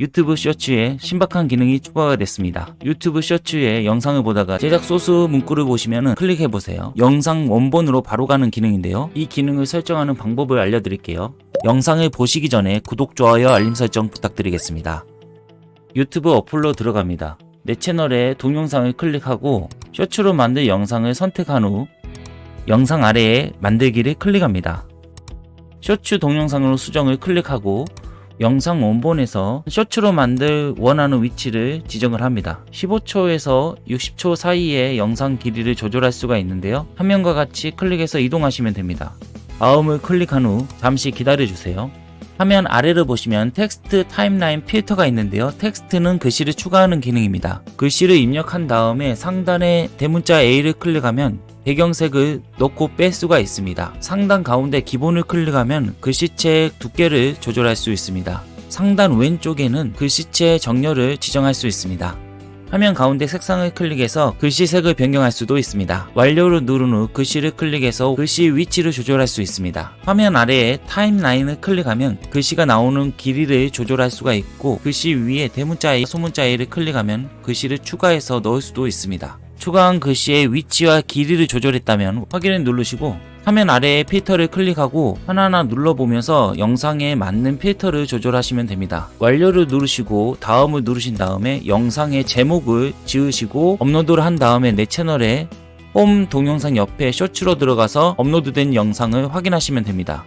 유튜브 쇼츠에 신박한 기능이 추가가 됐습니다. 유튜브 쇼츠에 영상을 보다가 제작 소스 문구를 보시면 클릭해보세요. 영상 원본으로 바로 가는 기능인데요. 이 기능을 설정하는 방법을 알려드릴게요. 영상을 보시기 전에 구독, 좋아요, 알림 설정 부탁드리겠습니다. 유튜브 어플로 들어갑니다. 내 채널에 동영상을 클릭하고 쇼츠로 만든 영상을 선택한 후 영상 아래에 만들기를 클릭합니다. 쇼츠 동영상으로 수정을 클릭하고 영상 원본에서 쇼츠로 만들 원하는 위치를 지정을 합니다. 15초에서 60초 사이에 영상 길이를 조절할 수가 있는데요. 화면과 같이 클릭해서 이동하시면 됩니다. 다음을 클릭한 후 잠시 기다려주세요. 화면 아래를 보시면 텍스트 timeline 필터가 있는데요. 텍스트는 글씨를 추가하는 기능입니다. 글씨를 입력한 다음에 상단에 대문자 A를 클릭하면 배경색을 넣고 뺄 수가 있습니다. 상단 가운데 기본을 클릭하면 글씨체 두께를 조절할 수 있습니다. 상단 왼쪽에는 글씨체 정렬을 지정할 수 있습니다. 화면 가운데 색상을 클릭해서 글씨 색을 변경할 수도 있습니다. 완료를 누른 후 글씨를 클릭해서 글씨 위치를 조절할 수 있습니다. 화면 아래에 타임라인을 클릭하면 글씨가 나오는 길이를 조절할 수가 있고 글씨 위에 대문자 A, 소문자 A를 클릭하면 글씨를 추가해서 넣을 수도 있습니다. 추가한 글씨의 위치와 길이를 조절했다면 확인을 누르시고 화면 아래에 필터를 클릭하고 하나하나 눌러보면서 영상에 맞는 필터를 조절하시면 됩니다. 완료를 누르시고 다음을 누르신 다음에 영상의 제목을 지으시고 업로드를 한 다음에 내 채널에 홈 동영상 옆에 쇼츠로 들어가서 업로드된 영상을 확인하시면 됩니다.